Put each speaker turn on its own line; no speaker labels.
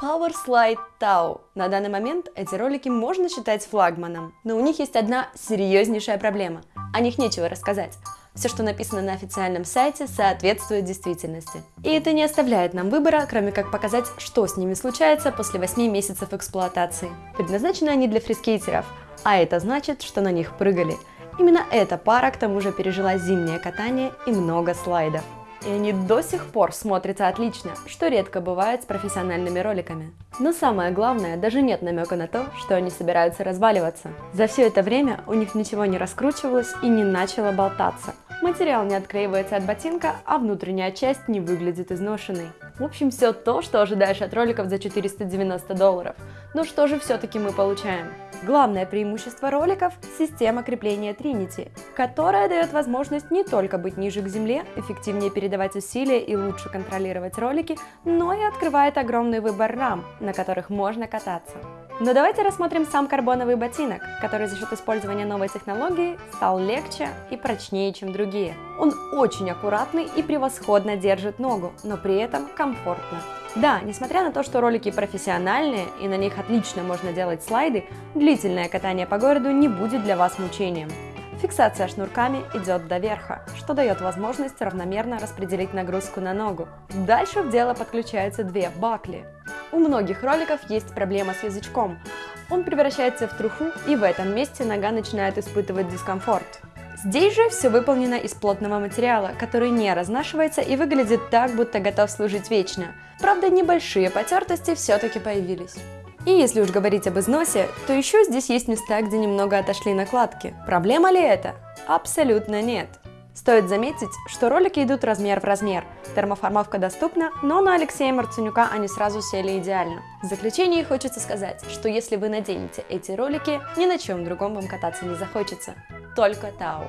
Power Slide Tau. На данный момент эти ролики можно считать флагманом, но у них есть одна серьезнейшая проблема. О них нечего рассказать. Все, что написано на официальном сайте, соответствует действительности. И это не оставляет нам выбора, кроме как показать, что с ними случается после 8 месяцев эксплуатации. Предназначены они для фрискейтеров, а это значит, что на них прыгали. Именно эта пара к тому же пережила зимнее катание и много слайдов. И они до сих пор смотрятся отлично, что редко бывает с профессиональными роликами. Но самое главное, даже нет намека на то, что они собираются разваливаться. За все это время у них ничего не раскручивалось и не начало болтаться. Материал не отклеивается от ботинка, а внутренняя часть не выглядит изношенной. В общем, все то, что ожидаешь от роликов за 490 долларов. Но что же все-таки мы получаем? Главное преимущество роликов – система крепления Trinity, которая дает возможность не только быть ниже к земле, эффективнее передавать усилия и лучше контролировать ролики, но и открывает огромный выбор рам, на которых можно кататься. Но давайте рассмотрим сам карбоновый ботинок, который за счет использования новой технологии стал легче и прочнее, чем другие. Он очень аккуратный и превосходно держит ногу, но при этом комфортно. Да, несмотря на то, что ролики профессиональные и на них отлично можно делать слайды, длительное катание по городу не будет для вас мучением. Фиксация шнурками идет до верха, что дает возможность равномерно распределить нагрузку на ногу. Дальше в дело подключаются две бакли. У многих роликов есть проблема с язычком. Он превращается в труху, и в этом месте нога начинает испытывать дискомфорт. Здесь же все выполнено из плотного материала, который не разнашивается и выглядит так, будто готов служить вечно. Правда, небольшие потертости все-таки появились. И если уж говорить об износе, то еще здесь есть места, где немного отошли накладки. Проблема ли это? Абсолютно нет. Стоит заметить, что ролики идут размер в размер. Термоформовка доступна, но на Алексея Марценюка они сразу сели идеально. В заключение хочется сказать, что если вы наденете эти ролики, ни на чем другом вам кататься не захочется. Только Тау.